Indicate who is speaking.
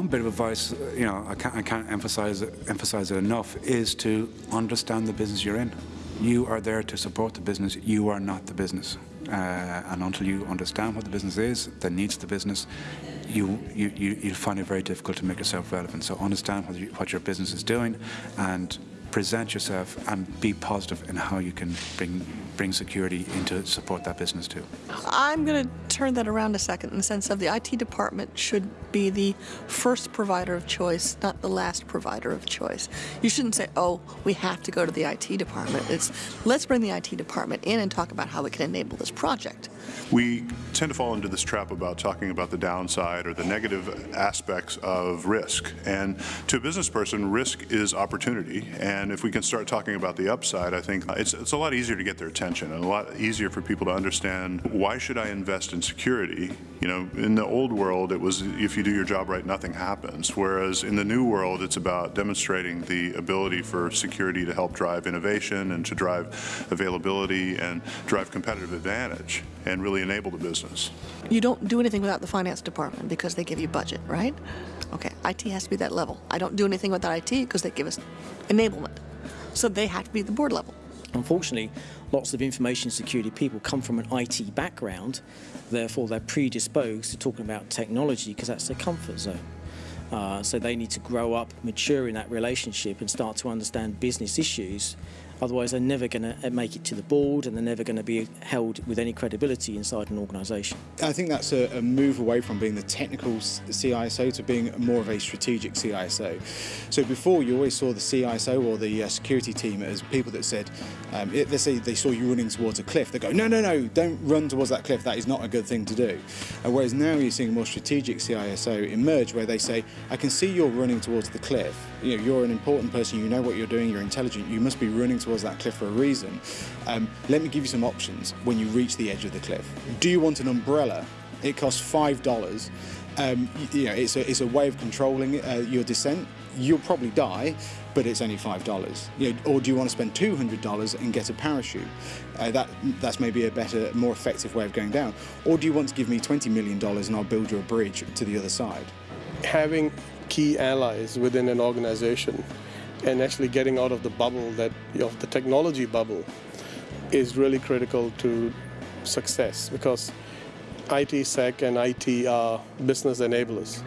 Speaker 1: bit of advice, you know, I can't, I can't emphasize, it, emphasize it enough, is to understand the business you're in. You are there to support the business, you are not the business. Uh, and until you understand what the business is, that needs the business, you, you, you, you'll find it very difficult to make yourself relevant. So understand what, you, what your business is doing and present yourself and be positive in how you can bring bring security into support that business too.
Speaker 2: I'm going to turn that around a second in the sense of the IT department should be the first provider of choice, not the last provider of choice. You shouldn't say, oh, we have to go to the IT department. It's let's bring the IT department in and talk about how we can enable this project.
Speaker 3: We tend to fall into this trap about talking about the downside or the negative aspects of risk. And to a business person, risk is opportunity. And if we can start talking about the upside, I think uh, it's, it's a lot easier to get their attention and a lot easier for people to understand why should I invest in security? You know, in the old world, it was if you do your job right, nothing happens. Whereas in the new world, it's about demonstrating the ability for security to help drive innovation and to drive availability and drive competitive advantage and really enable the business.
Speaker 2: You don't do anything without the finance department because they give you budget, right? Okay, IT has to be that level. I don't do anything without IT because they give us enablement. So they have to be the board level.
Speaker 4: Unfortunately, lots of information security people come from an IT background, therefore they're predisposed to talking about technology because that's their comfort zone. Uh, so they need to grow up, mature in that relationship and start to understand business issues Otherwise, they're never going to make it to the board and they're never going to be held with any credibility inside an organisation.
Speaker 5: I think that's a, a, move away from being the technical CISO to being more of a strategic CISO. So before, you always saw the CISO or the uh, security team as people that said, um, it, let's say they saw you running towards a cliff, they go, no, no, no, don't run towards that cliff, that is not a good thing to do. Uh, whereas now you're seeing a more strategic CISO emerge where they say, I can see you're running towards the cliff, you know, you're an important person, you know what you're doing, you're intelligent, you must be running towards that cliff for a reason. Um, let me give you some options when you reach the edge of the cliff. Do you want an umbrella? It costs $5. Um, you know, it's a, it's a way of controlling uh, your descent. You'll probably die, but it's only five dollars. You know, or do you want to spend two hundred dollars and get a parachute? Uh, that that's maybe a better, more effective way of going down. Or do you want to give me twenty million dollars and I'll build you a bridge to the other side?
Speaker 6: Having key allies within an organization and actually getting out of the bubble that of the technology bubble is really critical to success because IT, SEC, and IT are business enablers.